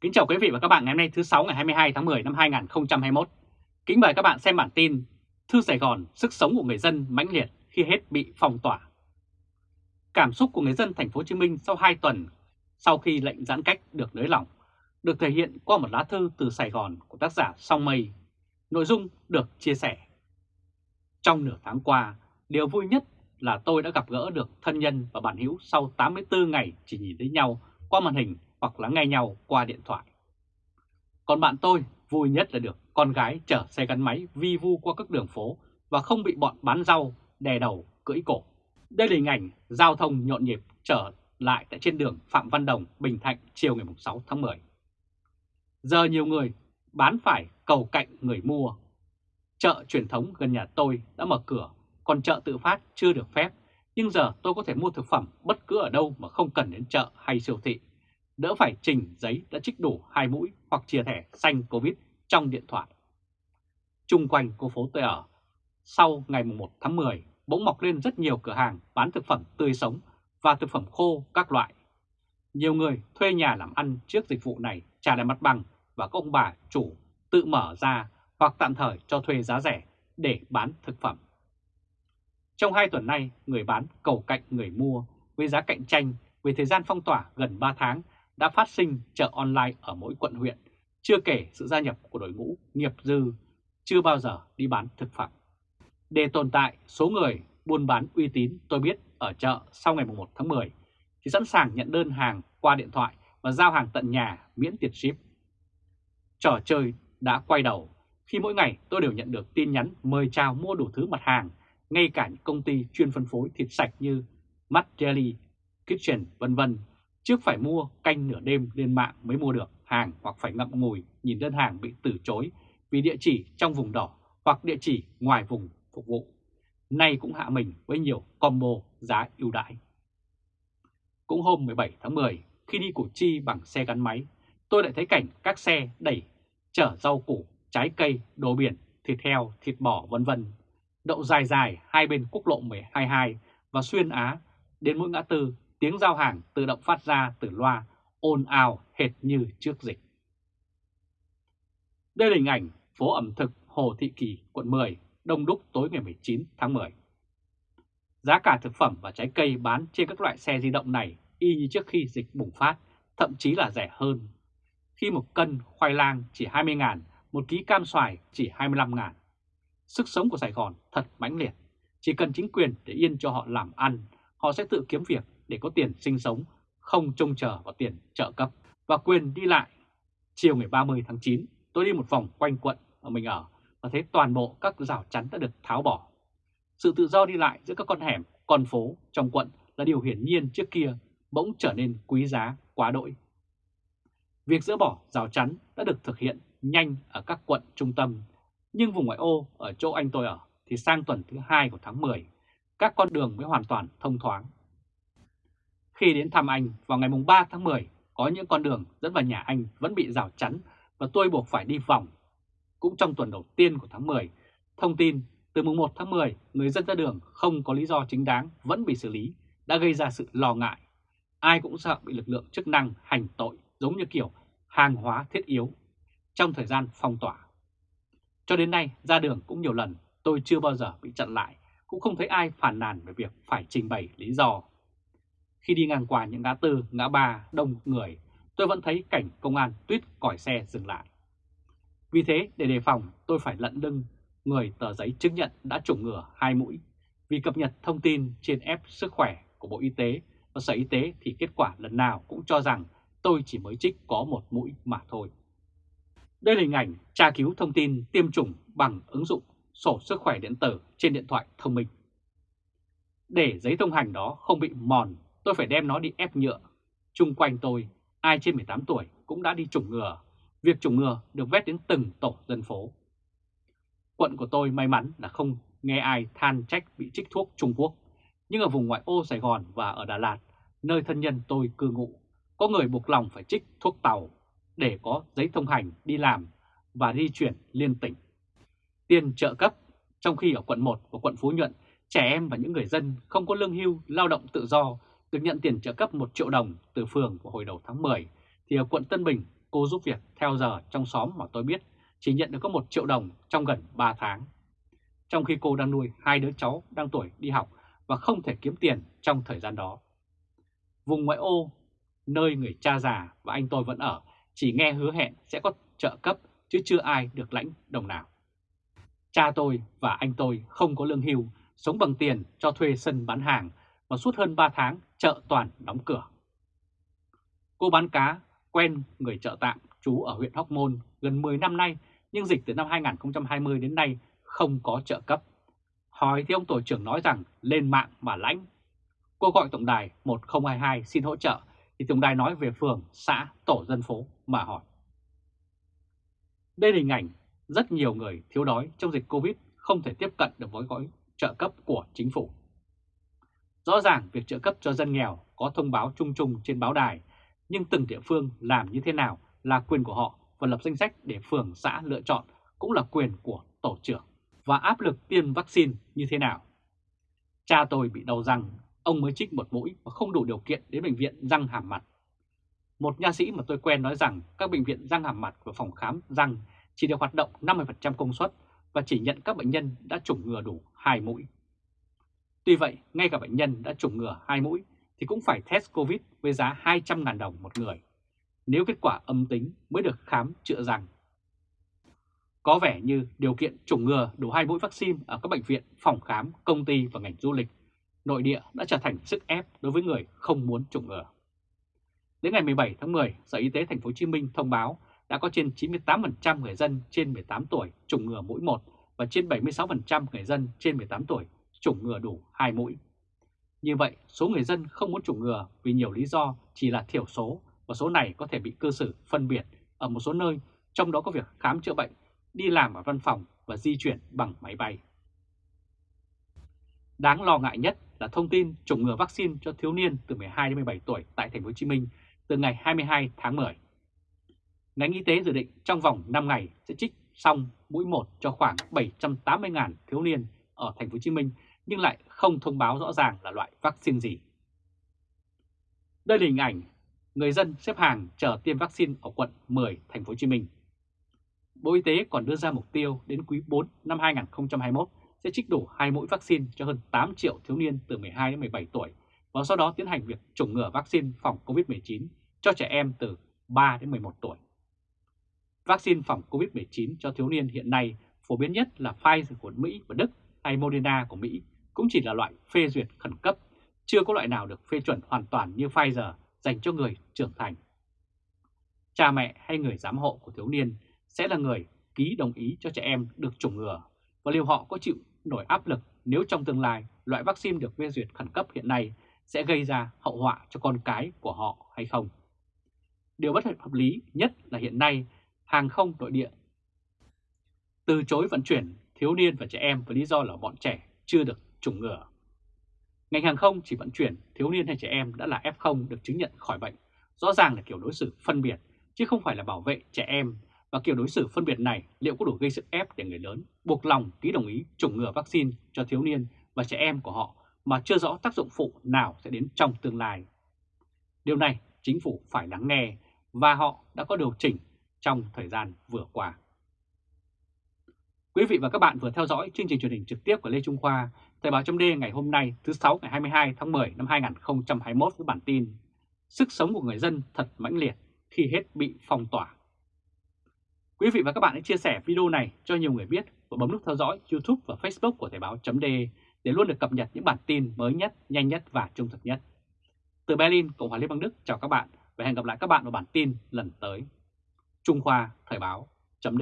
Kính chào quý vị và các bạn ngày hôm nay thứ 6 ngày 22 tháng 10 năm 2021. Kính mời các bạn xem bản tin Thư Sài Gòn, sức sống của người dân mãnh liệt khi hết bị phong tỏa. Cảm xúc của người dân thành phố Hồ Chí Minh sau 2 tuần sau khi lệnh giãn cách được nới lỏng được thể hiện qua một lá thư từ Sài Gòn của tác giả Song Mây. Nội dung được chia sẻ. Trong nửa tháng qua, điều vui nhất là tôi đã gặp gỡ được thân nhân và bạn hữu sau 84 ngày chỉ nhìn thấy nhau qua màn hình hoặc là nghe nhau qua điện thoại. Còn bạn tôi vui nhất là được con gái chở xe gắn máy vi vu qua các đường phố và không bị bọn bán rau đè đầu cưỡi cổ. Đây là hình ảnh giao thông nhộn nhịp trở lại tại trên đường Phạm Văn Đồng, Bình Thạnh chiều ngày 6 tháng 10. Giờ nhiều người bán phải cầu cạnh người mua. Chợ truyền thống gần nhà tôi đã mở cửa, còn chợ tự phát chưa được phép. Nhưng giờ tôi có thể mua thực phẩm bất cứ ở đâu mà không cần đến chợ hay siêu thị đỡ phải trình giấy đã trích đủ hai mũi hoặc chia thẻ xanh Covid trong điện thoại. Trung quanh cô phố tôi ở, sau ngày 1 tháng 10 bỗng mọc lên rất nhiều cửa hàng bán thực phẩm tươi sống và thực phẩm khô các loại. Nhiều người thuê nhà làm ăn trước dịch vụ này trả lại mặt bằng và các ông bà chủ tự mở ra hoặc tạm thời cho thuê giá rẻ để bán thực phẩm. Trong hai tuần nay, người bán cầu cạnh người mua với giá cạnh tranh với thời gian phong tỏa gần 3 tháng đã phát sinh chợ online ở mỗi quận huyện, chưa kể sự gia nhập của đội ngũ nghiệp dư chưa bao giờ đi bán thực phẩm. Để tồn tại số người buôn bán uy tín tôi biết ở chợ sau ngày 1 tháng 10 thì sẵn sàng nhận đơn hàng qua điện thoại và giao hàng tận nhà miễn tiền ship. Trò chơi đã quay đầu khi mỗi ngày tôi đều nhận được tin nhắn mời chào mua đủ thứ mặt hàng, ngay cả những công ty chuyên phân phối thịt sạch như Matt Jelly, Kitchen vân vân Trước phải mua canh nửa đêm lên mạng mới mua được hàng hoặc phải ngậm ngùi nhìn đơn hàng bị từ chối vì địa chỉ trong vùng đỏ hoặc địa chỉ ngoài vùng phục vụ. Nay cũng hạ mình với nhiều combo giá ưu đãi. Cũng hôm 17 tháng 10, khi đi Củ Chi bằng xe gắn máy, tôi lại thấy cảnh các xe đẩy chở rau củ, trái cây, đồ biển, thịt heo, thịt bò vân vân đậu dài dài hai bên quốc lộ 122 và xuyên Á đến mỗi ngã tư tiếng giao hàng tự động phát ra từ loa ồn ào hệt như trước dịch. Đây là hình ảnh phố ẩm thực Hồ Thị Kỳ, quận 10, đông đúc tối ngày 19 tháng 10. Giá cả thực phẩm và trái cây bán trên các loại xe di động này y như trước khi dịch bùng phát, thậm chí là rẻ hơn. Khi một cân khoai lang chỉ 20 ngàn, một ký cam xoài chỉ 25 ngàn. Sức sống của Sài Gòn thật mãnh liệt. Chỉ cần chính quyền để yên cho họ làm ăn, họ sẽ tự kiếm việc để có tiền sinh sống, không trông chờ vào tiền trợ cấp và quyền đi lại. Chiều ngày 30 tháng 9, tôi đi một vòng quanh quận mà mình ở và thấy toàn bộ các rào chắn đã được tháo bỏ. Sự tự do đi lại giữa các con hẻm, con phố trong quận là điều hiển nhiên trước kia bỗng trở nên quý giá quá đỗi. Việc dỡ bỏ rào chắn đã được thực hiện nhanh ở các quận trung tâm, nhưng vùng ngoại ô ở chỗ anh tôi ở thì sang tuần thứ hai của tháng 10, các con đường mới hoàn toàn thông thoáng. Khi đến thăm anh vào ngày 3 tháng 10, có những con đường dẫn vào nhà anh vẫn bị rào chắn và tôi buộc phải đi vòng. Cũng trong tuần đầu tiên của tháng 10, thông tin từ mùng 1 tháng 10, người dân ra đường không có lý do chính đáng vẫn bị xử lý, đã gây ra sự lo ngại. Ai cũng sợ bị lực lượng chức năng hành tội giống như kiểu hàng hóa thiết yếu trong thời gian phong tỏa. Cho đến nay, ra đường cũng nhiều lần, tôi chưa bao giờ bị chặn lại, cũng không thấy ai phản nàn về việc phải trình bày lý do. Khi đi ngang qua những ngã tư, ngã ba đông người, tôi vẫn thấy cảnh công an tuyết còi xe dừng lại. Vì thế, để đề phòng, tôi phải lận lưng người tờ giấy chứng nhận đã chủng ngừa hai mũi. Vì cập nhật thông tin trên app sức khỏe của Bộ Y tế và Sở Y tế thì kết quả lần nào cũng cho rằng tôi chỉ mới trích có một mũi mà thôi. Đây là hình ảnh tra cứu thông tin tiêm chủng bằng ứng dụng sổ sức khỏe điện tử trên điện thoại thông minh. Để giấy thông hành đó không bị mòn tôi phải đem nó đi ép nhựa. Trung quanh tôi, ai trên 18 tuổi cũng đã đi chủng ngừa. Việc chủng ngừa được vét đến từng tổ dân phố. Quận của tôi may mắn là không nghe ai than trách bị trích thuốc Trung Quốc. Nhưng ở vùng ngoại ô Sài Gòn và ở Đà Lạt, nơi thân nhân tôi cư ngụ, có người buộc lòng phải trích thuốc tàu để có giấy thông hành đi làm và di chuyển liên tỉnh. Tiền trợ cấp, trong khi ở quận 1 và quận Phú Nhuận, trẻ em và những người dân không có lương hưu, lao động tự do được nhận tiền trợ cấp 1 triệu đồng từ phường vào hồi đầu tháng 10, thì ở quận Tân Bình cô giúp việc theo giờ trong xóm mà tôi biết chỉ nhận được có 1 triệu đồng trong gần 3 tháng. Trong khi cô đang nuôi hai đứa cháu đang tuổi đi học và không thể kiếm tiền trong thời gian đó. Vùng ngoại ô, nơi người cha già và anh tôi vẫn ở, chỉ nghe hứa hẹn sẽ có trợ cấp chứ chưa ai được lãnh đồng nào. Cha tôi và anh tôi không có lương hưu, sống bằng tiền cho thuê sân bán hàng và suốt hơn 3 tháng chợ toàn đóng cửa. Cô bán cá quen người chợ tạm trú ở huyện Hóc Môn gần 10 năm nay nhưng dịch từ năm 2020 đến nay không có trợ cấp. Hỏi thì ông tổ trưởng nói rằng lên mạng mà lãnh. Cô gọi tổng đài 1022 xin hỗ trợ thì tổng đài nói về phường, xã, tổ dân phố mà hỏi. Đây là hình ảnh rất nhiều người thiếu đói trong dịch Covid không thể tiếp cận được với gói trợ cấp của chính phủ. Rõ ràng việc trợ cấp cho dân nghèo có thông báo chung chung trên báo đài, nhưng từng địa phương làm như thế nào là quyền của họ và lập danh sách để phường xã lựa chọn cũng là quyền của tổ trưởng. Và áp lực tiêm vaccine như thế nào? Cha tôi bị đau răng, ông mới trích một mũi và không đủ điều kiện đến bệnh viện răng hàm mặt. Một nha sĩ mà tôi quen nói rằng các bệnh viện răng hàm mặt và phòng khám răng chỉ được hoạt động 50% công suất và chỉ nhận các bệnh nhân đã chủng ngừa đủ 2 mũi. Tuy vậy, ngay cả bệnh nhân đã chủng ngừa 2 mũi thì cũng phải test COVID với giá 200.000 đồng một người. Nếu kết quả âm tính mới được khám chữa răng. Có vẻ như điều kiện chủng ngừa đủ hai mũi vaccine ở các bệnh viện, phòng khám, công ty và ngành du lịch nội địa đã trở thành sức ép đối với người không muốn chủng ngừa. Đến ngày 17 tháng 10, Sở Y tế Thành phố Hồ Chí Minh thông báo đã có trên 98% người dân trên 18 tuổi chủng ngừa mũi 1 và trên 76% người dân trên 18 tuổi chủng ngừa đủ 2 mũi. Như vậy, số người dân không muốn chủng ngừa vì nhiều lý do chỉ là thiểu số và số này có thể bị cơ sở phân biệt ở một số nơi, trong đó có việc khám chữa bệnh, đi làm ở văn phòng và di chuyển bằng máy bay. Đáng lo ngại nhất là thông tin chủng ngừa vaccine cho thiếu niên từ 12 đến 17 tuổi tại thành phố Hồ Chí Minh từ ngày 22 tháng 10. Ngành y tế dự định trong vòng 5 ngày sẽ trích xong mũi 1 cho khoảng 780.000 thiếu niên ở thành phố Hồ Chí Minh nhưng lại không thông báo rõ ràng là loại vaccine gì. Đây là hình ảnh người dân xếp hàng chờ tiêm vaccine ở quận 10 thành phố Hồ Chí Minh. Bộ Y tế còn đưa ra mục tiêu đến quý 4 năm 2021 sẽ trích đủ hai mũi vaccine cho hơn 8 triệu thiếu niên từ 12 đến 17 tuổi và sau đó tiến hành việc chủng ngừa vaccine phòng COVID-19 cho trẻ em từ 3 đến 11 tuổi. Vaccine phòng COVID-19 cho thiếu niên hiện nay phổ biến nhất là Pfizer của Mỹ và Đức hay Moderna của Mỹ cũng chỉ là loại phê duyệt khẩn cấp, chưa có loại nào được phê chuẩn hoàn toàn như Pfizer dành cho người trưởng thành. Cha mẹ hay người giám hộ của thiếu niên sẽ là người ký đồng ý cho trẻ em được chủng ngừa và liệu họ có chịu nổi áp lực nếu trong tương lai loại vaccine được phê duyệt khẩn cấp hiện nay sẽ gây ra hậu họa cho con cái của họ hay không. Điều bất hợp lý nhất là hiện nay hàng không nội địa từ chối vận chuyển thiếu niên và trẻ em với lý do là bọn trẻ chưa được chủng ngừa. Ngành hàng không chỉ vận chuyển thiếu niên hay trẻ em đã là F0 được chứng nhận khỏi bệnh, rõ ràng là kiểu đối xử phân biệt, chứ không phải là bảo vệ trẻ em. Và kiểu đối xử phân biệt này liệu có đủ gây sức ép để người lớn buộc lòng ký đồng ý chủng ngừa vaccine cho thiếu niên và trẻ em của họ mà chưa rõ tác dụng phụ nào sẽ đến trong tương lai. Điều này chính phủ phải lắng nghe và họ đã có điều chỉnh trong thời gian vừa qua. Quý vị và các bạn vừa theo dõi chương trình truyền hình trực tiếp của Lê Trung Khoa, Thời báo chấm ngày hôm nay thứ 6 ngày 22 tháng 10 năm 2021 với bản tin Sức sống của người dân thật mãnh liệt khi hết bị phong tỏa. Quý vị và các bạn hãy chia sẻ video này cho nhiều người biết và bấm nút theo dõi YouTube và Facebook của Thời báo chấm để luôn được cập nhật những bản tin mới nhất, nhanh nhất và trung thực nhất. Từ Berlin, Cộng hòa Liên bang Đức chào các bạn và hẹn gặp lại các bạn vào bản tin lần tới. Trung Khoa Thời báo chấm